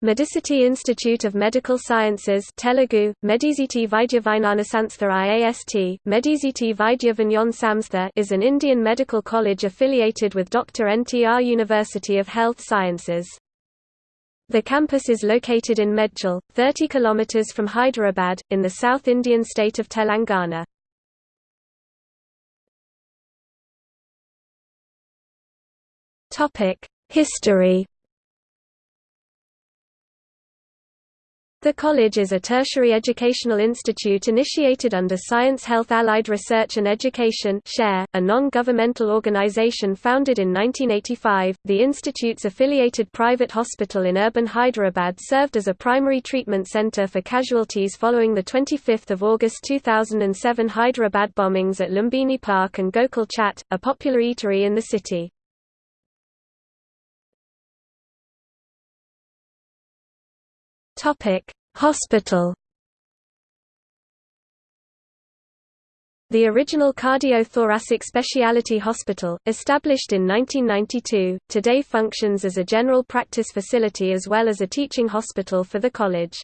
MediCiti Institute of Medical Sciences Telugu, Mediziti IAST, Mediziti is an Indian medical college affiliated with Dr. NTR University of Health Sciences. The campus is located in Medchal, 30 km from Hyderabad, in the South Indian state of Telangana. History The college is a tertiary educational institute initiated under Science Health Allied Research and Education a non-governmental organization founded in 1985. The institute's affiliated private hospital in urban Hyderabad served as a primary treatment center for casualties following the 25 August 2007 Hyderabad bombings at Lumbini Park and Gokul Chat, a popular eatery in the city. Topic: Hospital. The original cardiothoracic specialty hospital, established in 1992, today functions as a general practice facility as well as a teaching hospital for the college.